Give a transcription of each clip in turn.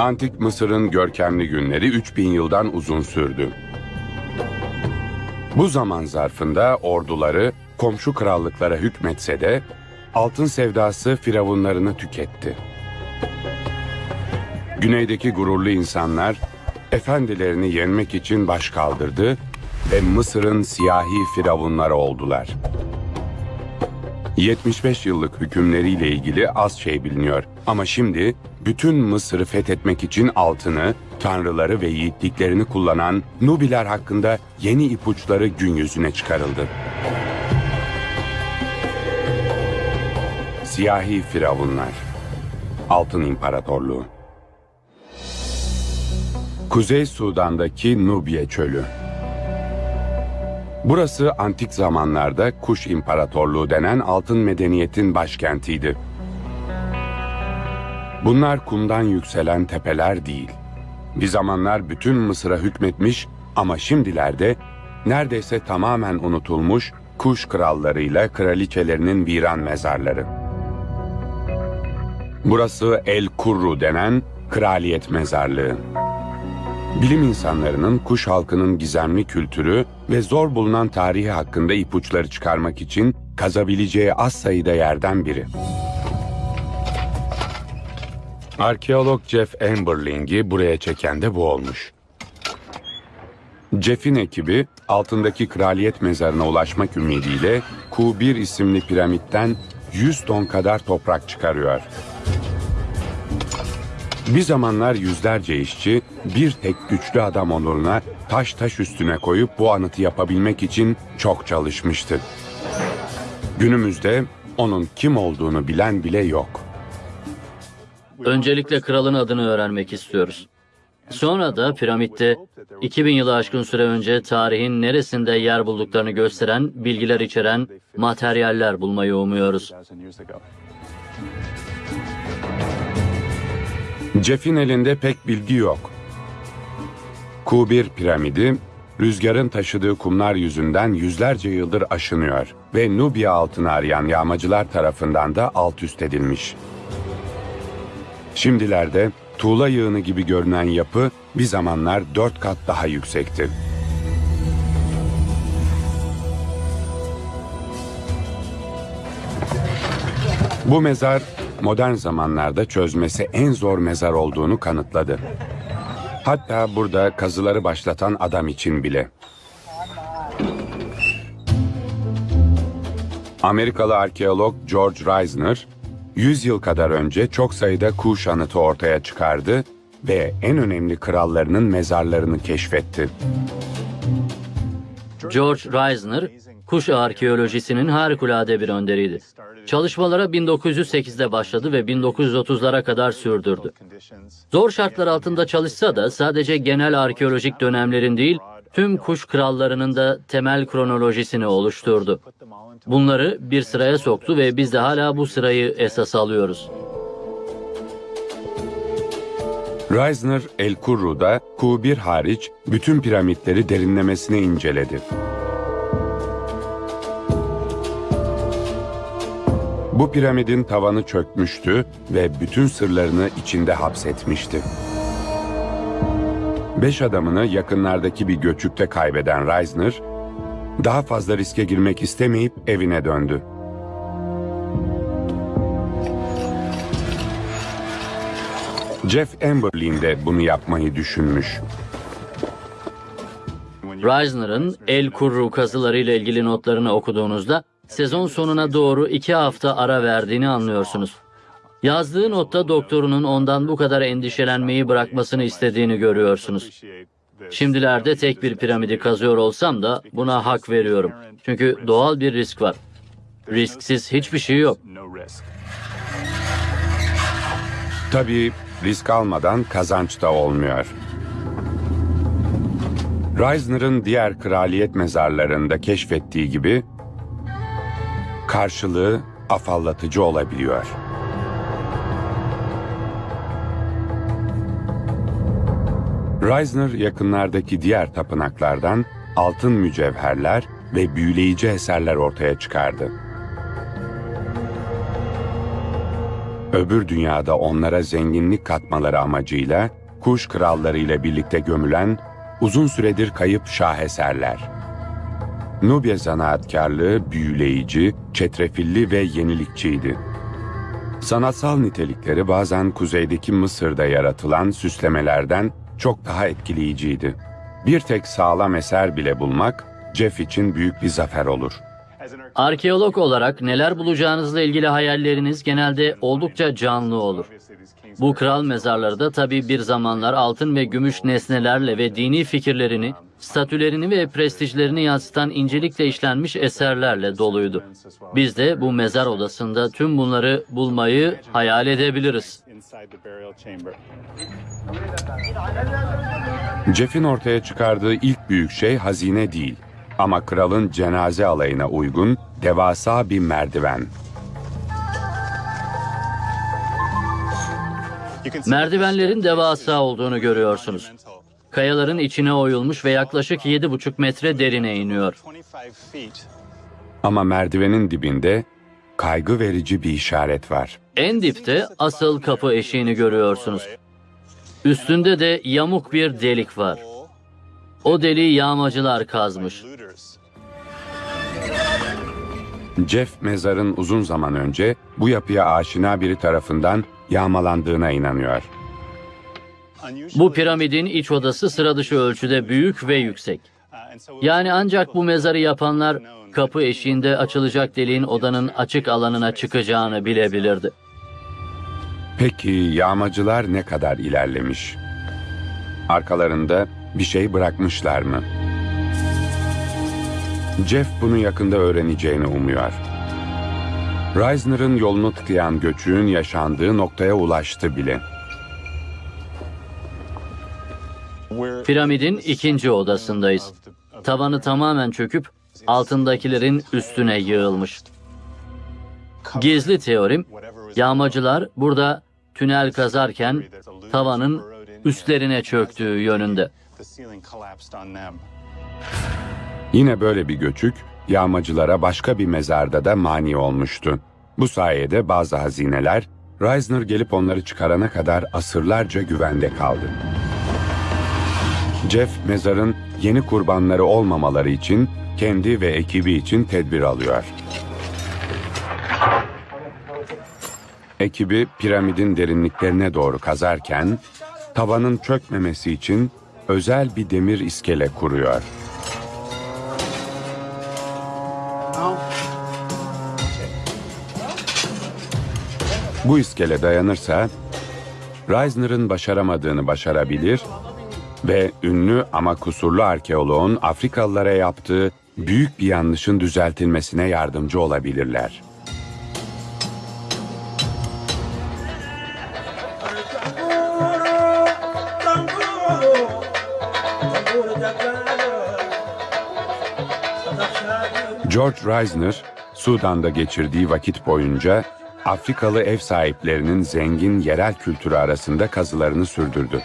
Antik Mısır'ın görkemli günleri 3000 yıldan uzun sürdü. Bu zaman zarfında orduları komşu krallıklara hükmetse de altın sevdası firavunlarını tüketti. Güneydeki gururlu insanlar efendilerini yenmek için baş kaldırdı ve Mısır'ın siyahi firavunları oldular. 75 yıllık hükümleriyle ilgili az şey biliniyor ama şimdi bütün Mısır'ı fethetmek için altını, tanrıları ve yiğitliklerini kullanan Nubiler hakkında yeni ipuçları gün yüzüne çıkarıldı. Siyahi Firavunlar Altın İmparatorluğu Kuzey Sudan'daki Nubye Çölü Burası antik zamanlarda Kuş İmparatorluğu denen altın medeniyetin başkentiydi. Bunlar kumdan yükselen tepeler değil. Bir zamanlar bütün Mısır'a hükmetmiş ama şimdilerde neredeyse tamamen unutulmuş Kuş krallarıyla kraliçelerinin viran mezarları. Burası El Kurru denen kraliyet mezarlığı. Bilim insanlarının kuş halkının gizemli kültürü ve zor bulunan tarihi hakkında ipuçları çıkarmak için kazabileceği az sayıda yerden biri. Arkeolog Jeff Amberling'i buraya çeken de bu olmuş. Jeff'in ekibi altındaki kraliyet mezarına ulaşmak ümidiyle Q1 isimli piramitten 100 ton kadar toprak çıkarıyor. Bir zamanlar yüzlerce işçi bir tek güçlü adam onuruna taş taş üstüne koyup bu anıtı yapabilmek için çok çalışmıştı. Günümüzde onun kim olduğunu bilen bile yok. Öncelikle kralın adını öğrenmek istiyoruz. Sonra da piramitte 2000 yılı aşkın süre önce tarihin neresinde yer bulduklarını gösteren bilgiler içeren materyaller bulmayı umuyoruz. Jeff'in elinde pek bilgi yok. Q1 piramidi rüzgarın taşıdığı kumlar yüzünden yüzlerce yıldır aşınıyor ve Nubya altını arayan yağmacılar tarafından da alt üst edilmiş. Şimdilerde tuğla yığını gibi görünen yapı bir zamanlar dört kat daha yüksekti. Bu mezar modern zamanlarda çözmesi en zor mezar olduğunu kanıtladı. Hatta burada kazıları başlatan adam için bile. Amerikalı arkeolog George Reisner, 100 yıl kadar önce çok sayıda kuş anıtı ortaya çıkardı ve en önemli krallarının mezarlarını keşfetti. George Reisner, kuş arkeolojisinin harikulade bir önderiydi. Çalışmalara 1908'de başladı ve 1930'lara kadar sürdürdü. Zor şartlar altında çalışsa da sadece genel arkeolojik dönemlerin değil, tüm kuş krallarının da temel kronolojisini oluşturdu. Bunları bir sıraya soktu ve biz de hala bu sırayı esas alıyoruz. Reisner El Kurru'da Q1 hariç bütün piramitleri derinlemesine inceledi. Bu piramidin tavanı çökmüştü ve bütün sırlarını içinde hapsetmişti. Beş adamını yakınlardaki bir göçükte kaybeden Reisner, daha fazla riske girmek istemeyip evine döndü. Jeff Amberlin de bunu yapmayı düşünmüş. Reisner'ın El Kurru kazılarıyla ilgili notlarını okuduğunuzda sezon sonuna doğru iki hafta ara verdiğini anlıyorsunuz. Yazdığı notta doktorunun ondan bu kadar endişelenmeyi bırakmasını istediğini görüyorsunuz. Şimdilerde tek bir piramidi kazıyor olsam da buna hak veriyorum. Çünkü doğal bir risk var. Risksiz hiçbir şey yok. Tabii risk almadan kazanç da olmuyor. Reisner'ın diğer kraliyet mezarlarında keşfettiği gibi karşılığı afallatıcı olabiliyor. Reisner yakınlardaki diğer tapınaklardan altın mücevherler ve büyüleyici eserler ortaya çıkardı. öbür dünyada onlara zenginlik katmaları amacıyla kuş kralları ile birlikte gömülen uzun süredir kayıp şaheserler. Nubya zanaatkarlığı büyüleyici, çetrefilli ve yenilikçiydi. Sanatsal nitelikleri bazen kuzeydeki Mısır'da yaratılan süslemelerden çok daha etkileyiciydi. Bir tek sağlam eser bile bulmak Jeff için büyük bir zafer olur. Arkeolog olarak neler bulacağınızla ilgili hayalleriniz genelde oldukça canlı olur. Bu kral mezarları da tabii bir zamanlar altın ve gümüş nesnelerle ve dini fikirlerini, statülerini ve prestijlerini yansıtan incelikle işlenmiş eserlerle doluydu. Biz de bu mezar odasında tüm bunları bulmayı hayal edebiliriz. Jeff'in ortaya çıkardığı ilk büyük şey hazine değil ama kralın cenaze alayına uygun devasa bir merdiven. Merdivenlerin devasa olduğunu görüyorsunuz. Kayaların içine oyulmuş ve yaklaşık 7,5 metre derine iniyor. Ama merdivenin dibinde kaygı verici bir işaret var. En dipte asıl kapı eşiğini görüyorsunuz. Üstünde de yamuk bir delik var. O deliği yağmacılar kazmış. Jeff mezarın uzun zaman önce bu yapıya aşina biri tarafından yağmalandığına inanıyor. Bu piramidin iç odası sıra dışı ölçüde büyük ve yüksek. Yani ancak bu mezarı yapanlar kapı eşiğinde açılacak deliğin odanın açık alanına çıkacağını bilebilirdi. Peki yağmacılar ne kadar ilerlemiş? Arkalarında bir şey bırakmışlar mı? Jeff bunu yakında öğreneceğini umuyor. Reisner'ın yolunu tıkayan göçüğün yaşandığı noktaya ulaştı bile. Piramidin ikinci odasındayız. Tavanı tamamen çöküp altındakilerin üstüne yığılmış. Gizli teorim, yağmacılar burada tünel kazarken tavanın üstlerine çöktüğü yönünde. Yine böyle bir göçük yağmacılara başka bir mezarda da mani olmuştu. Bu sayede bazı hazineler Reisner gelip onları çıkarana kadar asırlarca güvende kaldı. Jeff mezarın yeni kurbanları olmamaları için kendi ve ekibi için tedbir alıyor. Ekibi piramidin derinliklerine doğru kazarken tavanın çökmemesi için özel bir demir iskele kuruyor. Bu iskele dayanırsa Reisner'ın başaramadığını başarabilir ve ünlü ama kusurlu arkeoloğun Afrikalılara yaptığı büyük bir yanlışın düzeltilmesine yardımcı olabilirler. George Reisner, Sudan'da geçirdiği vakit boyunca Afrikalı ev sahiplerinin zengin yerel kültürü arasında kazılarını sürdürdü.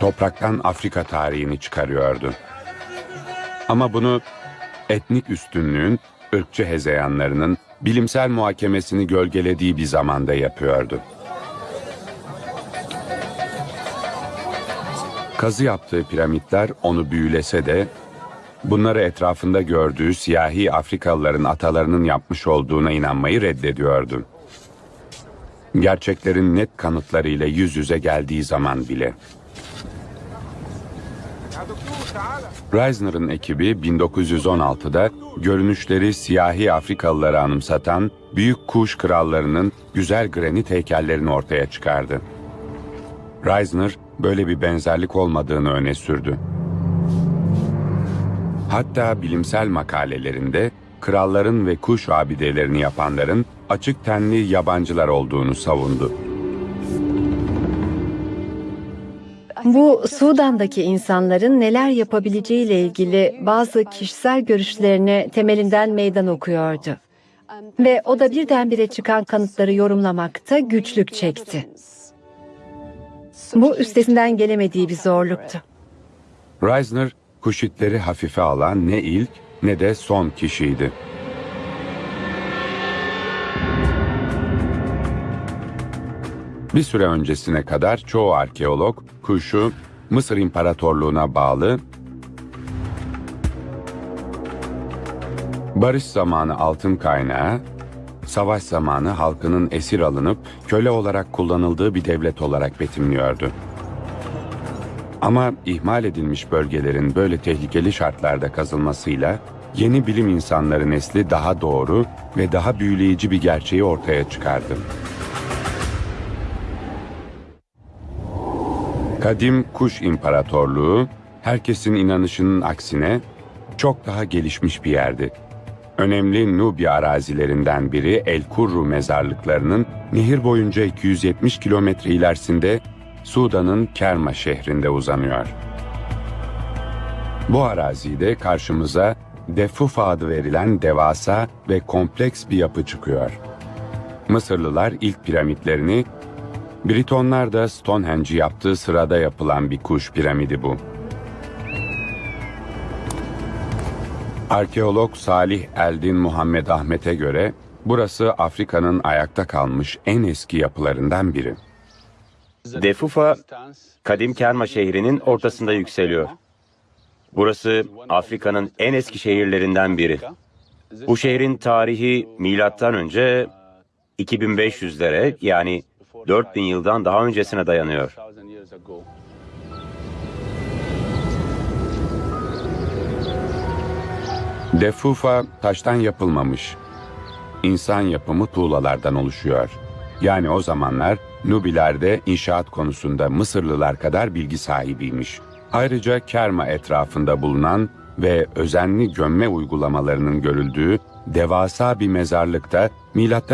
Topraktan Afrika tarihini çıkarıyordu. Ama bunu etnik üstünlüğün, ırkçı hezeyanlarının bilimsel muhakemesini gölgelediği bir zamanda yapıyordu. Kazı yaptığı piramitler onu büyülese de bunları etrafında gördüğü siyahi Afrikalıların atalarının yapmış olduğuna inanmayı reddediyordu. Gerçeklerin net kanıtlarıyla yüz yüze geldiği zaman bile. Reisner'ın ekibi 1916'da görünüşleri siyahi Afrikalıları anımsatan büyük kuş krallarının güzel granit heykellerini ortaya çıkardı. Reisner böyle bir benzerlik olmadığını öne sürdü. Hatta bilimsel makalelerinde kralların ve kuş abidelerini yapanların açık tenli yabancılar olduğunu savundu. Bu Sudan'daki insanların neler yapabileceğiyle ilgili bazı kişisel görüşlerine temelinden meydan okuyordu. Ve o da birdenbire çıkan kanıtları yorumlamakta güçlük çekti. Bu üstesinden gelemediği bir zorluktu. Reisner, Kuşitleri hafife alan ne ilk ne de son kişiydi. Bir süre öncesine kadar çoğu arkeolog kuşu Mısır İmparatorluğu'na bağlı barış zamanı altın kaynağı savaş zamanı halkının esir alınıp köle olarak kullanıldığı bir devlet olarak betimliyordu. Ama ihmal edilmiş bölgelerin böyle tehlikeli şartlarda kazılmasıyla yeni bilim insanları nesli daha doğru ve daha büyüleyici bir gerçeği ortaya çıkardı. Kadim Kuş İmparatorluğu, herkesin inanışının aksine çok daha gelişmiş bir yerdi. Önemli Nubya arazilerinden biri El Kurru mezarlıklarının nehir boyunca 270 kilometre ilerisinde Sudan'ın Kerma şehrinde uzanıyor. Bu arazide karşımıza Defufa adı verilen devasa ve kompleks bir yapı çıkıyor. Mısırlılar ilk piramitlerini Britonlar da Stonehenge'i yaptığı sırada yapılan bir kuş piramidi bu. Arkeolog Salih Eldin Muhammed Ahmet'e göre burası Afrika'nın ayakta kalmış en eski yapılarından biri. Defufa, kadim Kerma şehrinin ortasında yükseliyor. Burası Afrika'nın en eski şehirlerinden biri. Bu şehrin tarihi milattan önce 2500'lere yani 4000 yıldan daha öncesine dayanıyor. Defufa taştan yapılmamış. İnsan yapımı tuğlalardan oluşuyor. Yani o zamanlar Nubilerde inşaat konusunda Mısırlılar kadar bilgi sahibiymiş. Ayrıca Kerma etrafında bulunan ve özenli gömme uygulamalarının görüldüğü devasa bir mezarlıkta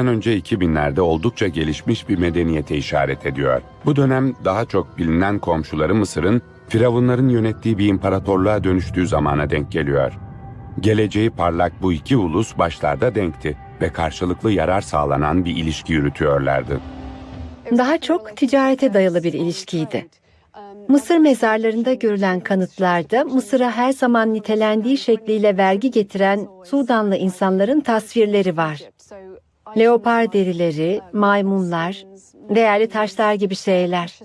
önce 2000'lerde oldukça gelişmiş bir medeniyete işaret ediyor. Bu dönem daha çok bilinen komşuları Mısır'ın Firavunların yönettiği bir imparatorluğa dönüştüğü zamana denk geliyor. Geleceği parlak bu iki ulus başlarda denkti ve karşılıklı yarar sağlanan bir ilişki yürütüyorlardı. Daha çok ticarete dayalı bir ilişkiydi. Mısır mezarlarında görülen kanıtlarda Mısır'a her zaman nitelendiği şekliyle vergi getiren Sudanlı insanların tasvirleri var. Leopar derileri, maymunlar, değerli taşlar gibi şeyler.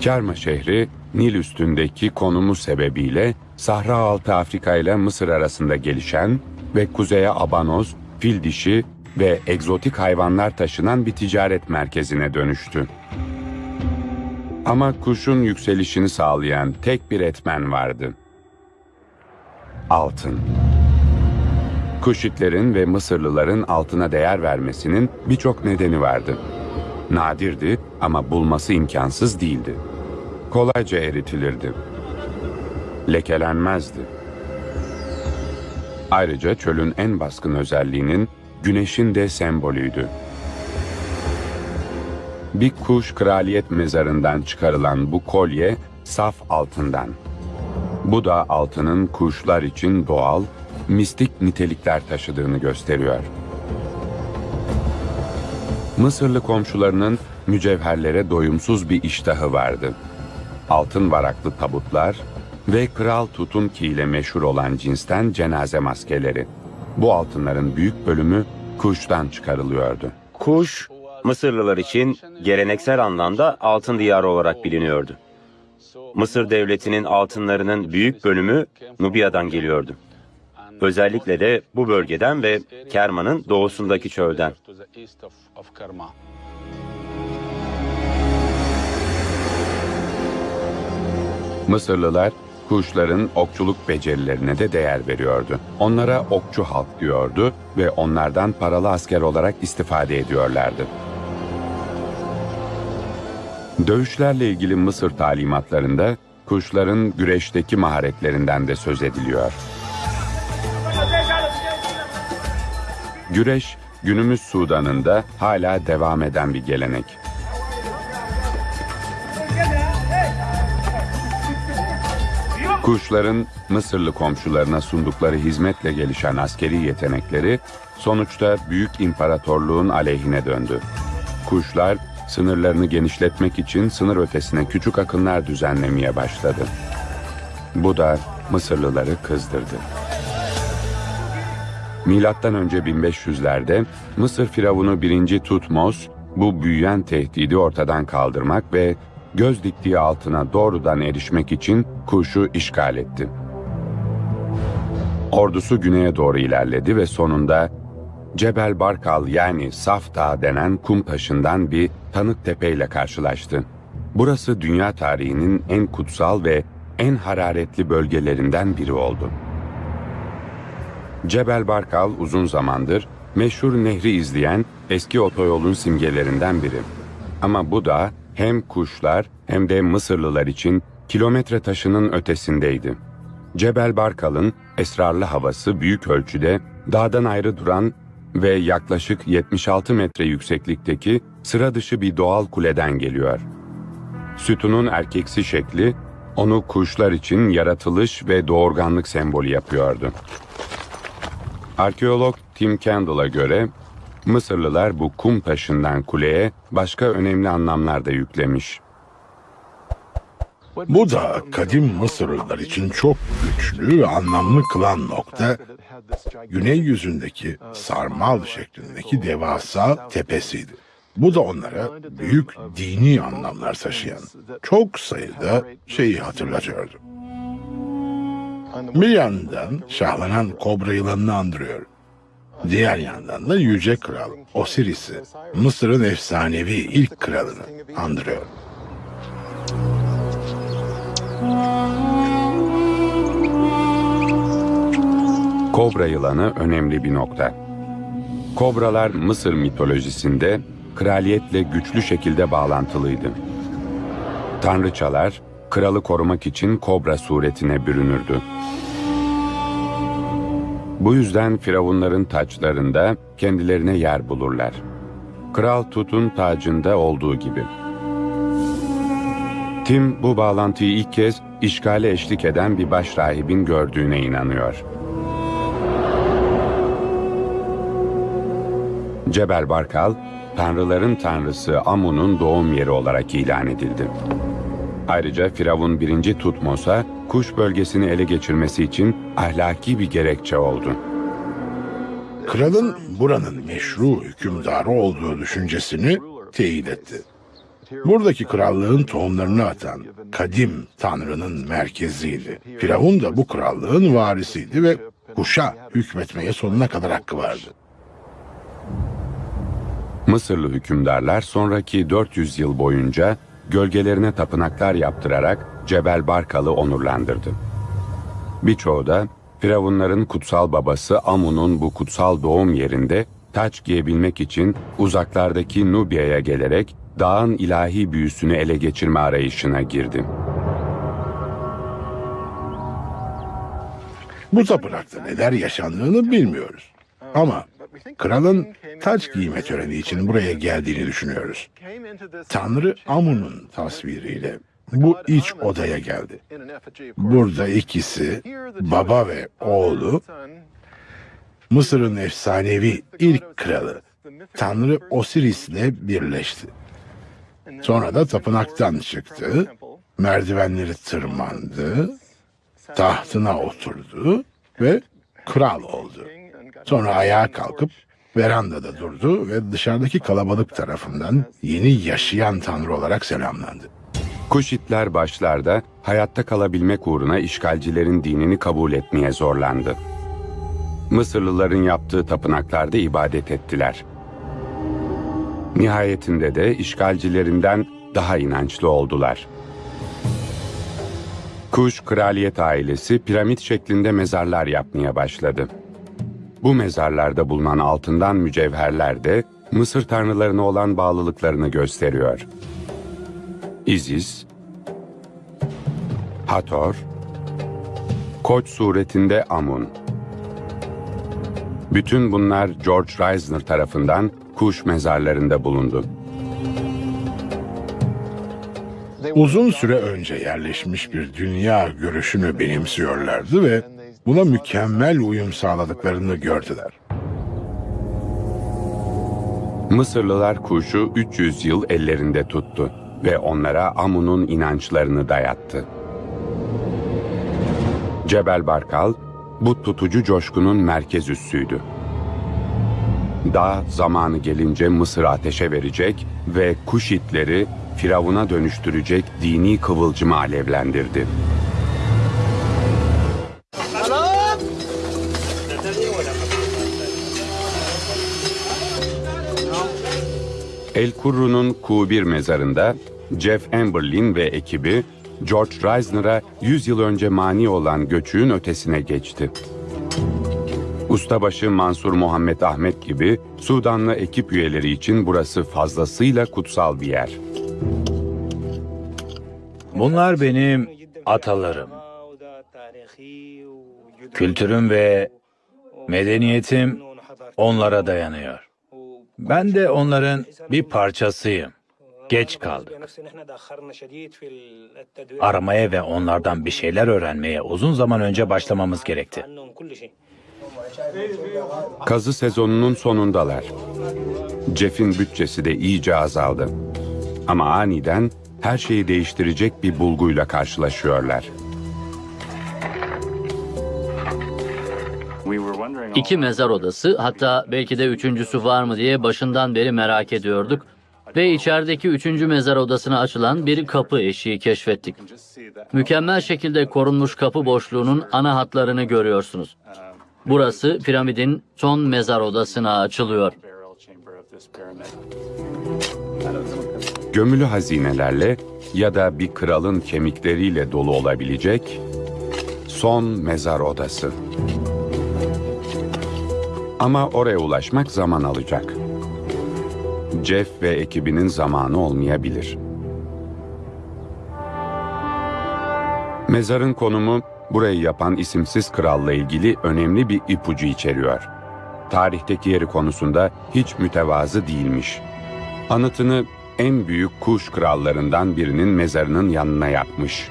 Kerma şehri Nil üstündeki konumu sebebiyle Sahra altı Afrika ile Mısır arasında gelişen ve kuzeye abanoz, fil dişi ve egzotik hayvanlar taşınan bir ticaret merkezine dönüştü. Ama kuşun yükselişini sağlayan tek bir etmen vardı. Altın. Kuşitlerin ve Mısırlıların altına değer vermesinin birçok nedeni vardı. Nadirdi ama bulması imkansız değildi. Kolayca eritilirdi. Lekelenmezdi. Ayrıca çölün en baskın özelliğinin güneşin de sembolüydü. Bir kuş kraliyet mezarından çıkarılan bu kolye saf altından. Bu da altının kuşlar için doğal, mistik nitelikler taşıdığını gösteriyor. Mısırlı komşularının mücevherlere doyumsuz bir iştahı vardı. Altın varaklı tabutlar ve Kral Tutunki ile meşhur olan cinsten cenaze maskeleri. Bu altınların büyük bölümü kuştan çıkarılıyordu. Kuş, Mısırlılar için geleneksel anlamda altın diyarı olarak biliniyordu. Mısır devletinin altınlarının büyük bölümü Nubya'dan geliyordu. Özellikle de bu bölgeden ve Kerman'ın doğusundaki çölden. Mısırlılar kuşların okçuluk becerilerine de değer veriyordu. Onlara okçu halk diyordu ve onlardan paralı asker olarak istifade ediyorlardı. Dövüşlerle ilgili Mısır talimatlarında kuşların güreşteki maharetlerinden de söz ediliyor. Güreş günümüz Sudan'ında hala devam eden bir gelenek. Kuşların Mısırlı komşularına sundukları hizmetle gelişen askeri yetenekleri sonuçta büyük imparatorluğun aleyhine döndü. Kuşlar sınırlarını genişletmek için sınır ötesine küçük akınlar düzenlemeye başladı. Bu da Mısırlıları kızdırdı. Milattan önce 1500'lerde Mısır firavunu 1. Tutmos bu büyüyen tehdidi ortadan kaldırmak ve göz diktiği altına doğrudan erişmek için Kuş'u işgal etti. Ordusu güneye doğru ilerledi ve sonunda Cebel Barkal yani Saf Dağı denen kum taşından bir tanık tepeyle karşılaştı. Burası dünya tarihinin en kutsal ve en hararetli bölgelerinden biri oldu. Cebel Barkal uzun zamandır meşhur nehri izleyen eski otoyolun simgelerinden biri. Ama bu da hem kuşlar hem de Mısırlılar için kilometre taşının ötesindeydi. Cebel Barkal'ın esrarlı havası büyük ölçüde dağdan ayrı duran ve yaklaşık 76 metre yükseklikteki sıra dışı bir doğal kuleden geliyor. Sütunun erkeksi şekli onu kuşlar için yaratılış ve doğurganlık sembolü yapıyordu. Arkeolog Tim Kendall'a göre Mısırlılar bu kum taşından kuleye başka önemli anlamlar da yüklemiş. Bu da kadim Mısırlılar için çok güçlü anlamlı kılan nokta, güney yüzündeki sarmal şeklindeki devasa tepesiydi. Bu da onlara büyük dini anlamlar taşıyan çok sayıda şeyi hatırlatıyordu. Bir yandan şahlanan kobra yılanını andırıyor. Diğer yandan da Yüce Kral Osiris'i, Mısır'ın efsanevi ilk kralını andırıyor. Kobra yılanı önemli bir nokta. Kobralar Mısır mitolojisinde kraliyetle güçlü şekilde bağlantılıydı. Tanrıçalar kralı korumak için kobra suretine bürünürdü. Bu yüzden firavunların taçlarında kendilerine yer bulurlar. Kral Tut'un tacında olduğu gibi. Tim bu bağlantıyı ilk kez işgale eşlik eden bir baş rahibin gördüğüne inanıyor. Cebel Barkal, tanrıların tanrısı Amun'un doğum yeri olarak ilan edildi. Ayrıca Firavun 1. Tutmos'a kuş bölgesini ele geçirmesi için ahlaki bir gerekçe oldu. Kralın buranın meşru hükümdarı olduğu düşüncesini teyit etti. Buradaki krallığın tohumlarını atan kadim tanrının merkeziydi. Firavun da bu krallığın varisiydi ve kuşa hükmetmeye sonuna kadar hakkı vardı. Mısırlı hükümdarlar sonraki 400 yıl boyunca gölgelerine tapınaklar yaptırarak Cebel Barkal'ı onurlandırdı. Birçoğu da Firavunların kutsal babası Amun'un bu kutsal doğum yerinde taç giyebilmek için uzaklardaki Nubya'ya gelerek dağın ilahi büyüsünü ele geçirme arayışına girdi. Bu tapınakta neler yaşandığını bilmiyoruz. Ama kralın taç giyme töreni için buraya geldiğini düşünüyoruz. Tanrı Amun'un tasviriyle bu iç odaya geldi. Burada ikisi, baba ve oğlu, Mısır'ın efsanevi ilk kralı Tanrı Osiris'le birleşti. Sonra da tapınaktan çıktı, merdivenleri tırmandı, tahtına oturdu ve kral oldu. Sonra ayağa kalkıp verandada durdu ve dışarıdaki kalabalık tarafından yeni yaşayan tanrı olarak selamlandı. Kuşitler başlarda hayatta kalabilmek uğruna işgalcilerin dinini kabul etmeye zorlandı. Mısırlıların yaptığı tapınaklarda ibadet ettiler. Nihayetinde de işgalcilerinden daha inançlı oldular. Kuş kraliyet ailesi piramit şeklinde mezarlar yapmaya başladı. Bu mezarlarda bulunan altından mücevherler de Mısır tanrılarına olan bağlılıklarını gösteriyor. Isis, Hathor, Koç suretinde Amun. Bütün bunlar George Reisner tarafından kuş mezarlarında bulundu. Uzun süre önce yerleşmiş bir dünya görüşünü benimsiyorlardı ve buna mükemmel uyum sağladıklarını gördüler. Mısırlılar kuşu 300 yıl ellerinde tuttu ve onlara Amun'un inançlarını dayattı. Cebel Barkal, bu tutucu coşkunun merkez üssüydü. Dağ zamanı gelince Mısır'ı ateşe verecek ve Kuşitleri Firavun'a dönüştürecek dini kıvılcımı alevlendirdi. El Kurru'nun Q1 mezarında Jeff Amberlin ve ekibi George Reisner'a 100 yıl önce mani olan göçüğün ötesine geçti. Ustabaşı Mansur Muhammed Ahmet gibi Sudanlı ekip üyeleri için burası fazlasıyla kutsal bir yer. Bunlar benim atalarım. Kültürüm ve medeniyetim onlara dayanıyor. Ben de onların bir parçasıyım. Geç kaldık. Aramaya ve onlardan bir şeyler öğrenmeye uzun zaman önce başlamamız gerekti. Kazı sezonunun sonundalar. Jeff'in bütçesi de iyice azaldı. Ama aniden her şeyi değiştirecek bir bulguyla karşılaşıyorlar. İki mezar odası hatta belki de üçüncüsü var mı diye başından beri merak ediyorduk. Ve içerideki üçüncü mezar odasına açılan bir kapı eşiği keşfettik. Mükemmel şekilde korunmuş kapı boşluğunun ana hatlarını görüyorsunuz. Burası piramidin son mezar odasına açılıyor. Gömülü hazinelerle ya da bir kralın kemikleriyle dolu olabilecek son mezar odası. Ama oraya ulaşmak zaman alacak. Jeff ve ekibinin zamanı olmayabilir. Mezarın konumu burayı yapan isimsiz kralla ilgili önemli bir ipucu içeriyor. Tarihteki yeri konusunda hiç mütevazı değilmiş. Anıtını en büyük kuş krallarından birinin mezarının yanına yapmış.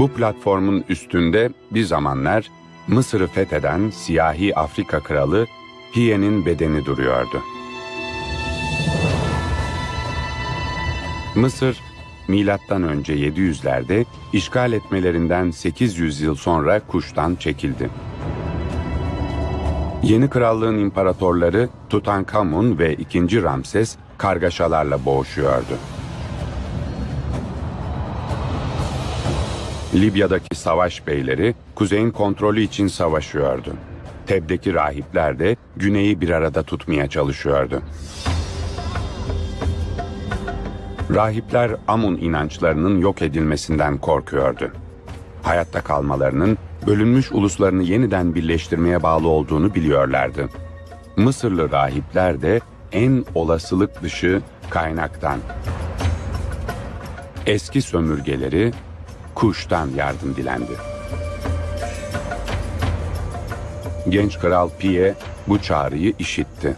Bu platformun üstünde bir zamanlar Mısır'ı fetheden siyahi Afrika kralı Hiye'nin bedeni duruyordu. Mısır, milattan önce 700'lerde işgal etmelerinden 800 yıl sonra Kuş'tan çekildi. Yeni krallığın imparatorları Tutankamun ve II. Ramses kargaşalarla boğuşuyordu. Libya'daki savaş beyleri kuzeyin kontrolü için savaşıyordu. Teb'deki rahipler de güneyi bir arada tutmaya çalışıyordu. Rahipler Amun inançlarının yok edilmesinden korkuyordu. Hayatta kalmalarının bölünmüş uluslarını yeniden birleştirmeye bağlı olduğunu biliyorlardı. Mısırlı rahipler de en olasılık dışı kaynaktan eski sömürgeleri Kuş'tan yardım dilendi. Genç kral Piye bu çağrıyı işitti.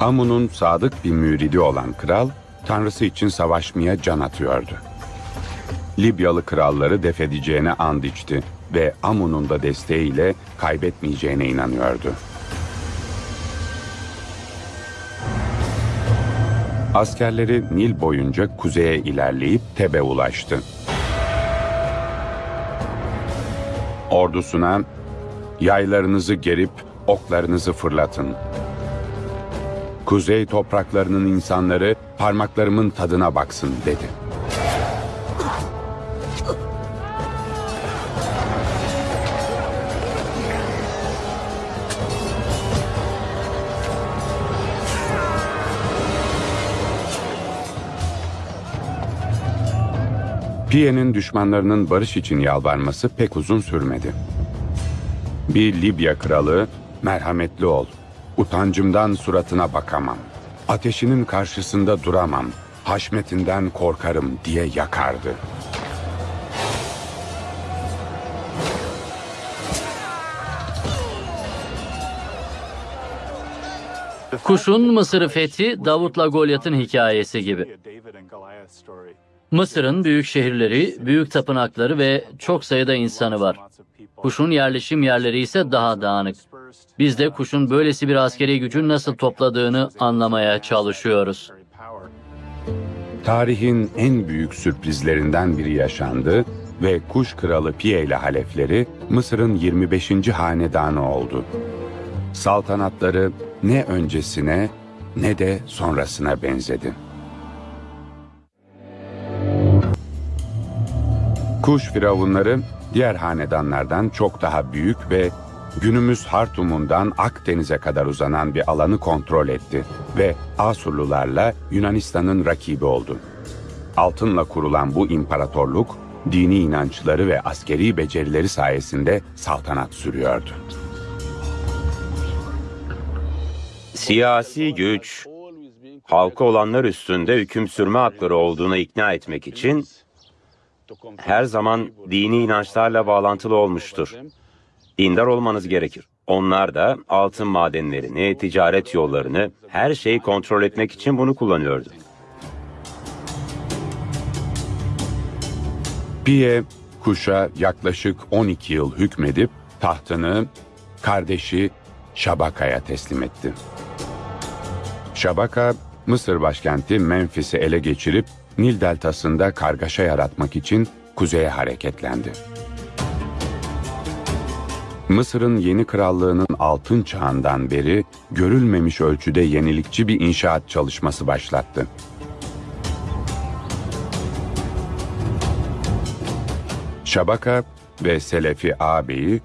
Amun'un sadık bir müridi olan kral, tanrısı için savaşmaya can atıyordu. Libyalı kralları def edeceğine and içti ve Amun'un da desteğiyle kaybetmeyeceğine inanıyordu. Askerleri Nil boyunca kuzeye ilerleyip Teb'e ulaştı. Ordusuna yaylarınızı gerip oklarınızı fırlatın. Kuzey topraklarının insanları parmaklarımın tadına baksın dedi. Piye'nin düşmanlarının barış için yalvarması pek uzun sürmedi. Bir Libya kralı, merhametli ol, utancımdan suratına bakamam, ateşinin karşısında duramam, haşmetinden korkarım diye yakardı. Kuş'un Mısır'ı fethi Davut'la Golyat'ın hikayesi gibi. Mısır'ın büyük şehirleri, büyük tapınakları ve çok sayıda insanı var. Kuş'un yerleşim yerleri ise daha dağınık. Biz de Kuş'un böylesi bir askeri gücün nasıl topladığını anlamaya çalışıyoruz. Tarihin en büyük sürprizlerinden biri yaşandı ve kuş kralı Pie ile halefleri Mısır'ın 25. hanedanı oldu. Saltanatları ne öncesine ne de sonrasına benzedi. Kuş firavunları diğer hanedanlardan çok daha büyük ve günümüz Hartum'undan Akdeniz'e kadar uzanan bir alanı kontrol etti ve Asurlularla Yunanistan'ın rakibi oldu. Altınla kurulan bu imparatorluk dini inançları ve askeri becerileri sayesinde saltanat sürüyordu. Siyasi güç, halka olanlar üstünde hüküm sürme hakları olduğuna ikna etmek için her zaman dini inançlarla bağlantılı olmuştur. Dindar olmanız gerekir. Onlar da altın madenlerini, ticaret yollarını, her şeyi kontrol etmek için bunu kullanıyordu. Pie, Kuş'a yaklaşık 12 yıl hükmedip tahtını kardeşi Şabaka'ya teslim etti. Şabaka, Mısır başkenti Memphis'i ele geçirip Nil deltasında kargaşa yaratmak için kuzeye hareketlendi. Mısır'ın yeni krallığının altın çağından beri görülmemiş ölçüde yenilikçi bir inşaat çalışması başlattı. Şabaka ve Selefi ağabeyi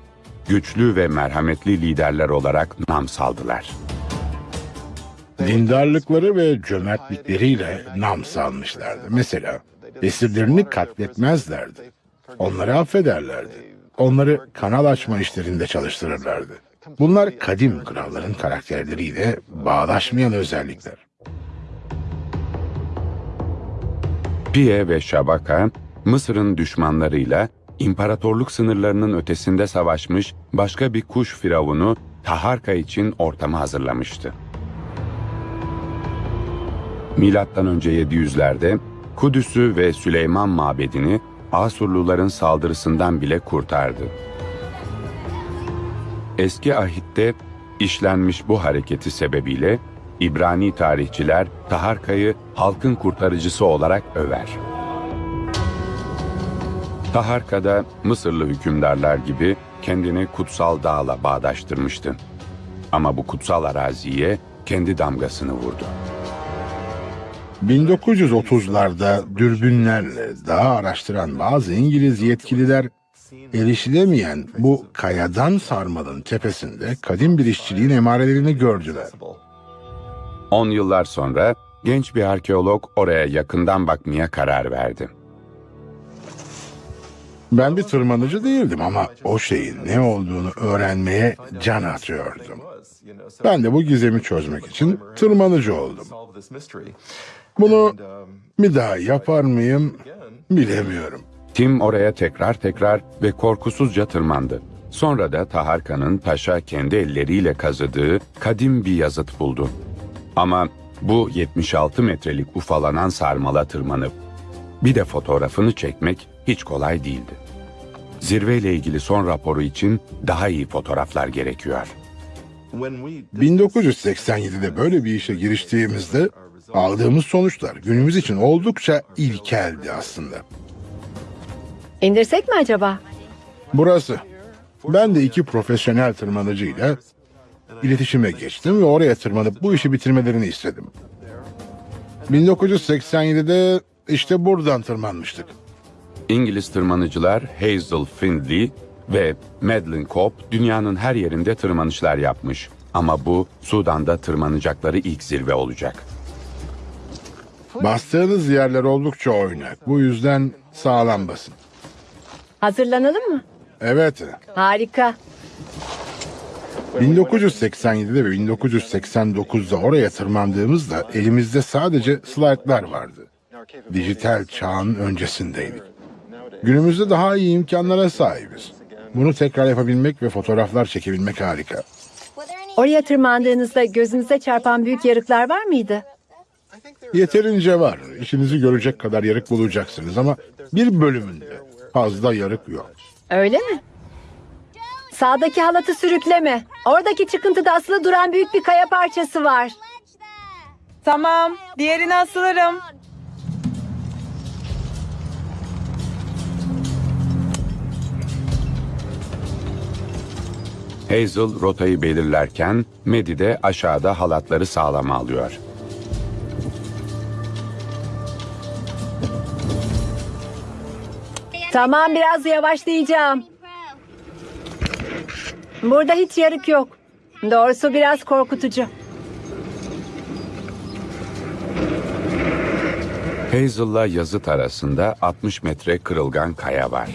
güçlü ve merhametli liderler olarak nam saldılar. Dindarlıkları ve cömertlikleriyle nam salmışlardı. Mesela esirlerini katletmezlerdi. Onları affederlerdi. Onları kanal açma işlerinde çalıştırırlardı. Bunlar kadim kralların karakterleriyle bağdaşmayan özellikler. Pie ve Şabaka, Mısır'ın düşmanlarıyla imparatorluk sınırlarının ötesinde savaşmış başka bir kuş firavunu Taharka için ortamı hazırlamıştı. Milattan önce 700'lerde Kudüs'ü ve Süleyman Mabedi'ni Asurluların saldırısından bile kurtardı. Eski ahitte işlenmiş bu hareketi sebebiyle İbrani tarihçiler Taharka'yı halkın kurtarıcısı olarak över. Taharka da Mısırlı hükümdarlar gibi kendini kutsal dağla bağdaştırmıştı. Ama bu kutsal araziye kendi damgasını vurdu. 1930'larda dürbünlerle dağı araştıran bazı İngiliz yetkililer erişilemeyen bu kayadan sarmalın tepesinde kadim bir işçiliğin emarelerini gördüler. 10 yıllar sonra genç bir arkeolog oraya yakından bakmaya karar verdi. Ben bir tırmanıcı değildim ama o şeyin ne olduğunu öğrenmeye can atıyordum. Ben de bu gizemi çözmek için tırmanıcı oldum. Bunu bir daha yapar mıyım bilemiyorum. Tim oraya tekrar tekrar ve korkusuzca tırmandı. Sonra da Taharka'nın taşa kendi elleriyle kazıdığı kadim bir yazıt buldu. Ama bu 76 metrelik ufalanan sarmala tırmanıp bir de fotoğrafını çekmek hiç kolay değildi. Zirveyle ilgili son raporu için daha iyi fotoğraflar gerekiyor. 1987'de böyle bir işe giriştiğimizde aldığımız sonuçlar günümüz için oldukça ilkeldi aslında. İndirsek mi acaba? Burası. Ben de iki profesyonel tırmanıcıyla iletişime geçtim ve oraya tırmanıp bu işi bitirmelerini istedim. 1987'de işte buradan tırmanmıştık. İngiliz tırmanıcılar Hazel Findlay ve Madeline Cobb dünyanın her yerinde tırmanışlar yapmış. Ama bu Sudan'da tırmanacakları ilk zirve olacak. Bastığınız yerler oldukça oynak. Bu yüzden sağlam basın. Hazırlanalım mı? Evet. Harika. 1987'de ve 1989'da oraya tırmandığımızda elimizde sadece slaytlar vardı. Dijital çağın öncesindeydik. Günümüzde daha iyi imkanlara sahibiz. Bunu tekrar yapabilmek ve fotoğraflar çekebilmek harika. Oraya tırmandığınızda gözünüze çarpan büyük yarıklar var mıydı? Yeterince var. İşinizi görecek kadar yarık bulacaksınız ama bir bölümünde fazla yarık yok. Öyle mi? Sağdaki halatı sürükleme. Oradaki çıkıntıda asılı duran büyük bir kaya parçası var. Tamam, diğerini asılırım. Hazel rotayı belirlerken Medi de aşağıda halatları sağlama alıyor. Tamam biraz yavaşlayacağım. Burada hiç yarık yok. Doğrusu biraz korkutucu. Hazel'la yazıt arasında 60 metre kırılgan kaya var.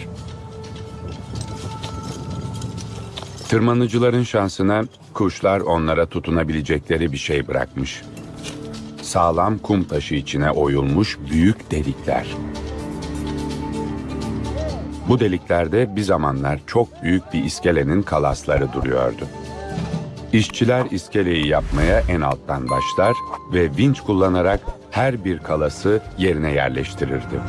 Tırmanıcıların şansına kuşlar onlara tutunabilecekleri bir şey bırakmış. Sağlam kum taşı içine oyulmuş büyük delikler. Bu deliklerde bir zamanlar çok büyük bir iskelenin kalasları duruyordu. İşçiler iskeleyi yapmaya en alttan başlar ve vinç kullanarak her bir kalası yerine yerleştirirdi.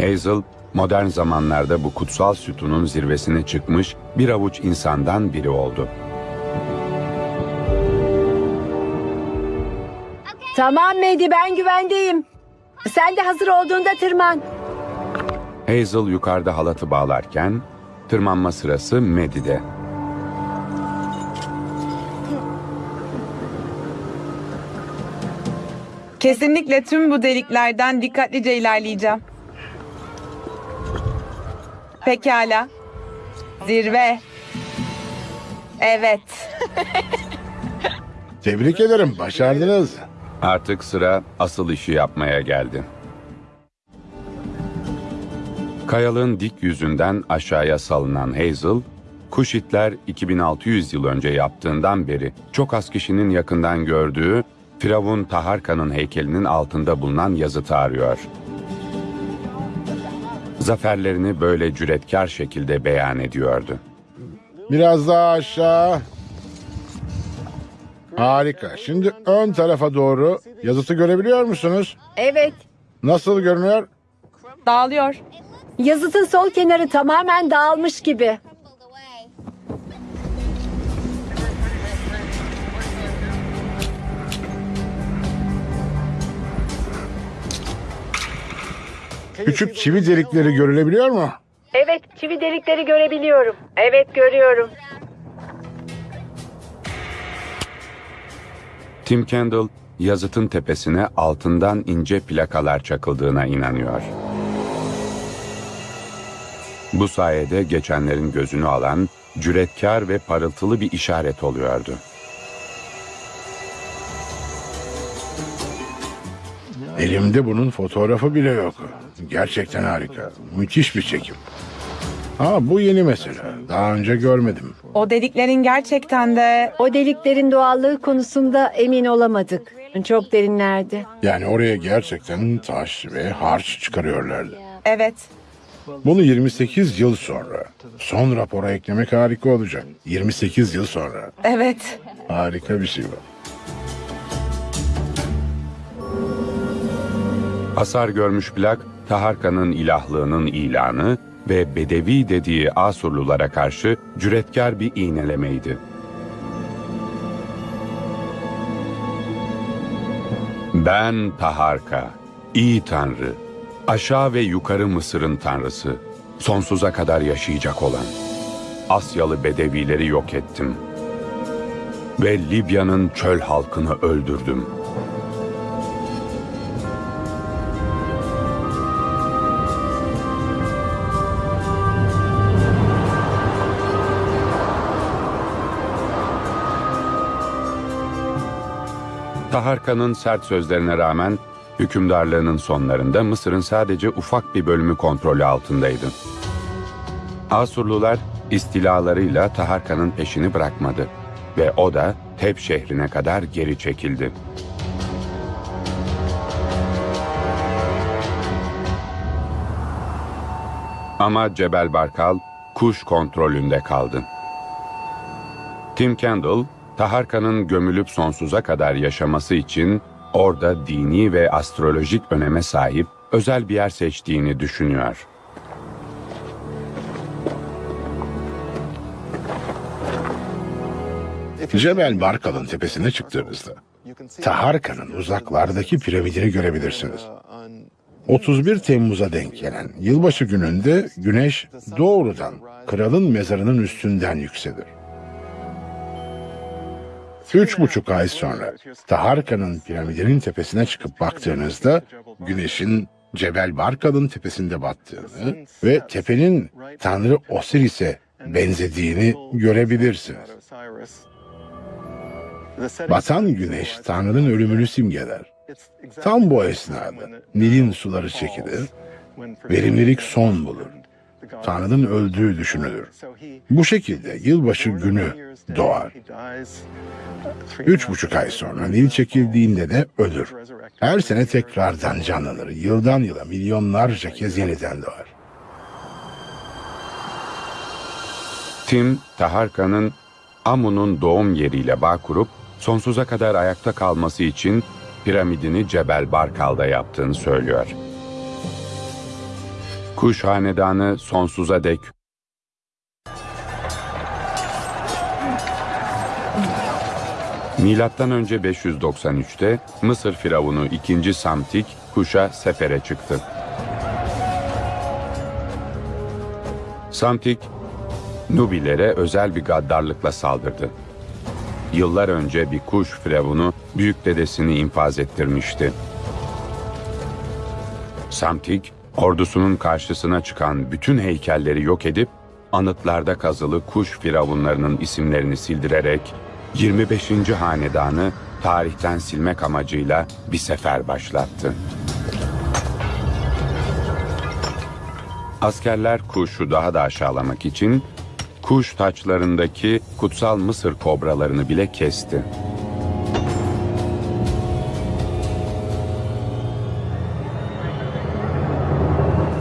Hazel, modern zamanlarda bu kutsal sütunun zirvesine çıkmış bir avuç insandan biri oldu. Tamam Medi ben güvendeyim. Sen de hazır olduğunda tırman. Hazel yukarıda halatı bağlarken, tırmanma sırası Medi'de. Kesinlikle tüm bu deliklerden dikkatlice ilerleyeceğim. Pekala. Zirve. Evet. Tebrik ederim, başardınız. Artık sıra asıl işi yapmaya geldi. Kayalığın dik yüzünden aşağıya salınan Hazel, Kuşitler 2600 yıl önce yaptığından beri çok az kişinin yakından gördüğü Firavun Taharka'nın heykelinin altında bulunan yazıtı arıyor. Zaferlerini böyle cüretkar şekilde beyan ediyordu. Biraz daha aşağı. Harika. Şimdi ön tarafa doğru yazıtı görebiliyor musunuz? Evet. Nasıl görünüyor? Dağılıyor. Yazıtın sol kenarı tamamen dağılmış gibi. Küçük çivi delikleri görülebiliyor mu? Evet çivi delikleri görebiliyorum. Evet görüyorum. Tim Kendall, yazıtın tepesine altından ince plakalar çakıldığına inanıyor. Bu sayede geçenlerin gözünü alan cüretkar ve parıltılı bir işaret oluyordu. Elimde bunun fotoğrafı bile yok. Gerçekten harika. Müthiş bir çekim. Ha bu yeni mesele. Daha önce görmedim. O deliklerin gerçekten de O deliklerin doğallığı konusunda emin olamadık. Çok derinlerdi. Yani oraya gerçekten taş ve harç çıkarıyorlardı. evet. Bunu 28 yıl sonra son rapora eklemek harika olacak. 28 yıl sonra. Evet. Harika bir şey bu. Hasar görmüş plak, Taharka'nın ilahlığının ilanı ve Bedevi dediği Asurlulara karşı cüretkar bir iğnelemeydi. Ben Taharka, iyi tanrı, aşağı ve yukarı Mısır'ın tanrısı, sonsuza kadar yaşayacak olan. Asyalı Bedevileri yok ettim. Ve Libya'nın çöl halkını öldürdüm. Taharka'nın sert sözlerine rağmen hükümdarlığının sonlarında Mısır'ın sadece ufak bir bölümü kontrolü altındaydı. Asurlular istilalarıyla Taharka'nın peşini bırakmadı ve o da Teb şehrine kadar geri çekildi. Ama Cebel Barkal kuş kontrolünde kaldı. Tim Kendall, Taharka'nın gömülüp sonsuza kadar yaşaması için orada dini ve astrolojik öneme sahip özel bir yer seçtiğini düşünüyor. Cebel Barkal'ın tepesine çıktığınızda Taharka'nın uzaklardaki piramidini görebilirsiniz. 31 Temmuz'a denk gelen yılbaşı gününde güneş doğrudan kralın mezarının üstünden yükselir. Üç buçuk ay sonra Taharka'nın piramidinin tepesine çıkıp baktığınızda güneşin Cebel Barkal'ın tepesinde battığını ve tepenin Tanrı Osiris'e benzediğini görebilirsiniz. Batan güneş Tanrı'nın ölümünü simgeler. Tam bu esnada Nil'in suları çekilir, verimlilik son bulur. Tanrı'nın öldüğü düşünülür. Bu şekilde yılbaşı günü doğar. Üç buçuk ay sonra Nil çekildiğinde de ölür. Her sene tekrardan canlanır. Yıldan yıla milyonlarca kez yeniden doğar. Tim, Taharka'nın Amun'un doğum yeriyle bağ kurup sonsuza kadar ayakta kalması için piramidini Cebel Barkal'da yaptığını söylüyor. Kuş hanedanı sonsuza dek Milattan önce 593'te Mısır firavunu 2. Samtik Kuş'a sefere çıktı. Samtik Nubilere özel bir gaddarlıkla saldırdı. Yıllar önce bir kuş firavunu büyük dedesini infaz ettirmişti. Samtik, ordusunun karşısına çıkan bütün heykelleri yok edip, anıtlarda kazılı kuş firavunlarının isimlerini sildirerek, 25. hanedanı tarihten silmek amacıyla bir sefer başlattı. Askerler kuşu daha da aşağılamak için kuş taçlarındaki kutsal Mısır kobralarını bile kesti.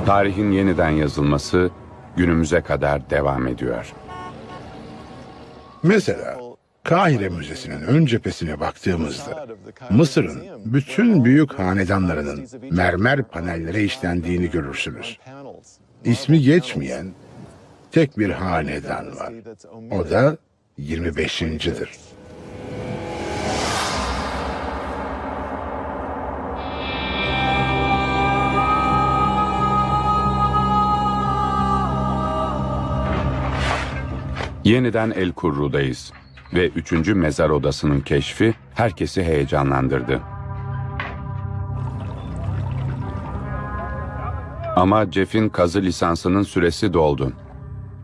Tarihin yeniden yazılması günümüze kadar devam ediyor. Mesela Kahire Müzesi'nin ön cephesine baktığımızda Mısır'ın bütün büyük hanedanlarının mermer panellere işlendiğini görürsünüz. İsmi geçmeyen tek bir hanedan var. O da 25.'dir. Yeniden El Kurru'dayız ve üçüncü mezar odasının keşfi herkesi heyecanlandırdı. Ama Jeff'in kazı lisansının süresi doldu.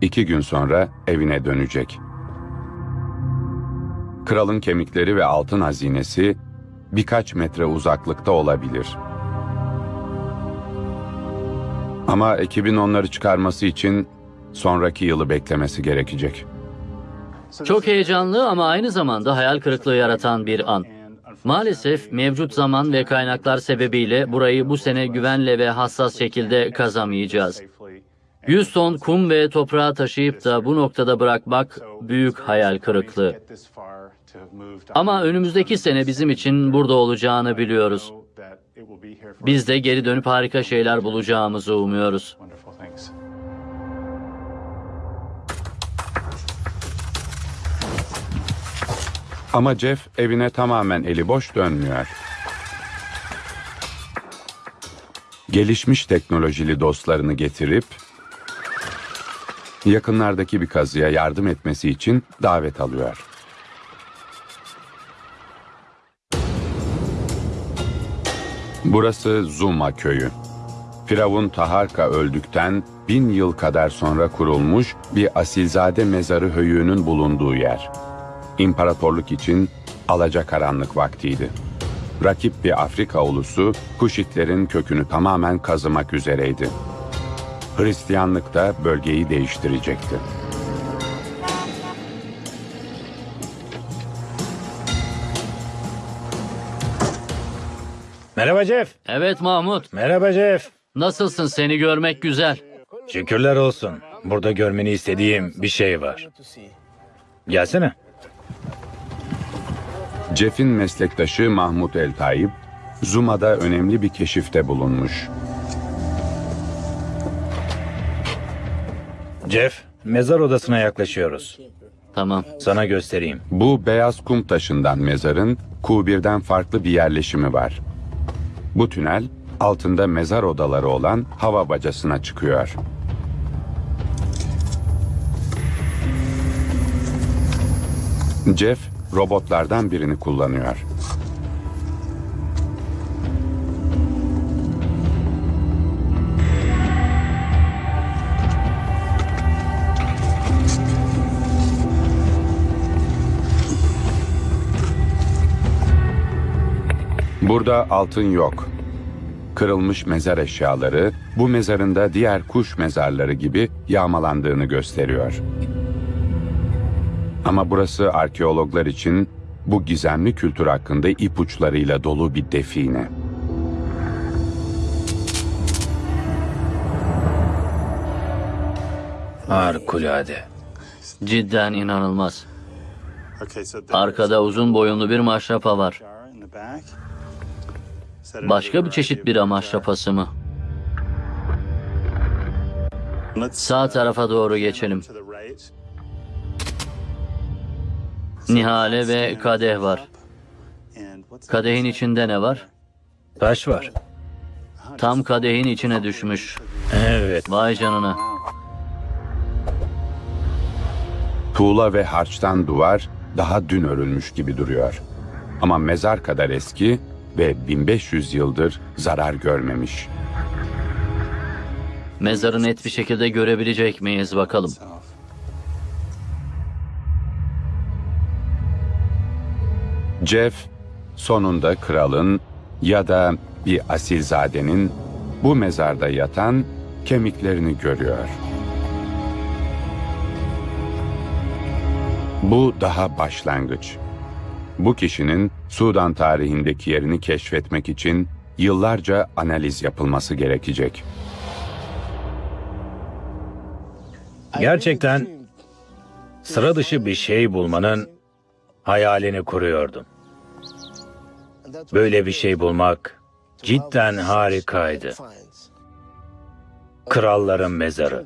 İki gün sonra evine dönecek. Kralın kemikleri ve altın hazinesi birkaç metre uzaklıkta olabilir. Ama ekibin onları çıkarması için sonraki yılı beklemesi gerekecek. Çok heyecanlı ama aynı zamanda hayal kırıklığı yaratan bir an. Maalesef mevcut zaman ve kaynaklar sebebiyle burayı bu sene güvenle ve hassas şekilde kazamayacağız. 100 ton kum ve toprağı taşıyıp da bu noktada bırakmak büyük hayal kırıklığı. Ama önümüzdeki sene bizim için burada olacağını biliyoruz. Biz de geri dönüp harika şeyler bulacağımızı umuyoruz. Ama Jeff evine tamamen eli boş dönmüyor. Gelişmiş teknolojili dostlarını getirip yakınlardaki bir kazıya yardım etmesi için davet alıyor. Burası Zuma köyü. Firavun Taharka öldükten bin yıl kadar sonra kurulmuş bir asilzade mezarı höyüğünün bulunduğu yer. İmparatorluk için alacakaranlık vaktiydi. Rakip bir Afrika ulusu Kuşitlerin kökünü tamamen kazımak üzereydi. Hristiyanlık da bölgeyi değiştirecekti. Merhaba Jeff. Evet Mahmut, Merhaba Jeff. nasılsın seni görmek güzel. Şükürler olsun. Burada görmeni istediğim bir şey var. Gelsene. Jeff'in meslektaşı Mahmut El Tayyip, Zuma'da önemli bir keşifte bulunmuş. Jeff, mezar odasına yaklaşıyoruz. Tamam. Sana göstereyim. Bu beyaz kum taşından mezarın Q1'den farklı bir yerleşimi var. Bu tünel altında mezar odaları olan hava bacasına çıkıyor. Jeff robotlardan birini kullanıyor. Burada altın yok. Kırılmış mezar eşyaları bu mezarın da diğer kuş mezarları gibi yağmalandığını gösteriyor. Ama burası arkeologlar için bu gizemli kültür hakkında ipuçlarıyla dolu bir define. Harikulade. Cidden inanılmaz. Arkada uzun boyunlu bir maşrapa var. Başka bir çeşit bira maşrapası mı? Sağ tarafa doğru geçelim. Nihale ve kadeh var. Kadehin içinde ne var? Taş var. Tam kadehin içine düşmüş. Evet. Vay canına. Tuğla ve harçtan duvar daha dün örülmüş gibi duruyor. Ama mezar kadar eski ve 1500 yıldır zarar görmemiş. Mezarı net bir şekilde görebilecek miyiz bakalım. Jeff sonunda kralın ya da bir asilzadenin bu mezarda yatan kemiklerini görüyor. Bu daha başlangıç. Bu kişinin Sudan tarihindeki yerini keşfetmek için yıllarca analiz yapılması gerekecek. Gerçekten sıra dışı bir şey bulmanın hayalini kuruyordum. Böyle bir şey bulmak cidden harikaydı. Kralların mezarı.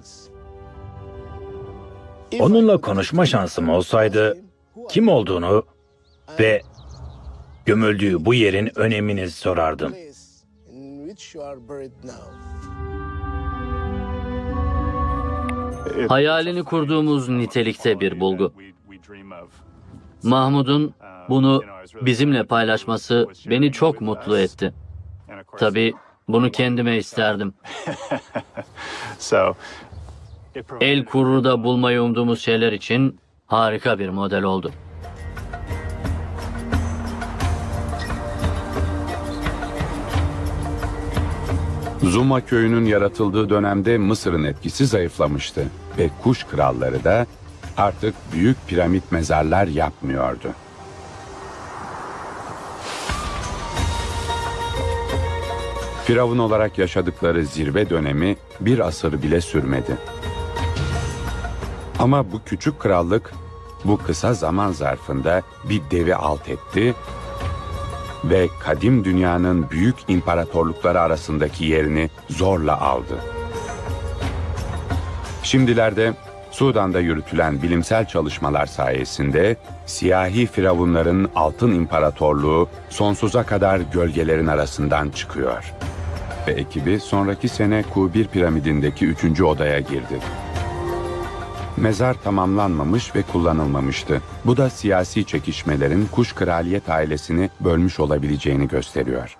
Onunla konuşma şansım olsaydı kim olduğunu ve gömüldüğü bu yerin önemini sorardım. Hayalini kurduğumuz nitelikte bir bulgu. Mahmud'un bunu bizimle paylaşması beni çok mutlu etti. Tabii bunu kendime isterdim. El Kurru'da bulmayı umduğumuz şeyler için harika bir model oldu. Zuma köyünün yaratıldığı dönemde Mısır'ın etkisi zayıflamıştı ve kuş kralları da artık büyük piramit mezarlar yapmıyordu. Firavun olarak yaşadıkları zirve dönemi bir asır bile sürmedi. Ama bu küçük krallık bu kısa zaman zarfında bir devi alt etti ve kadim dünyanın büyük imparatorlukları arasındaki yerini zorla aldı. Şimdilerde Sudan'da yürütülen bilimsel çalışmalar sayesinde siyahi firavunların altın imparatorluğu sonsuza kadar gölgelerin arasından çıkıyor. Ve ekibi sonraki sene Q1 piramidindeki üçüncü odaya girdi. Mezar tamamlanmamış ve kullanılmamıştı. Bu da siyasi çekişmelerin kuş kraliyet ailesini bölmüş olabileceğini gösteriyor.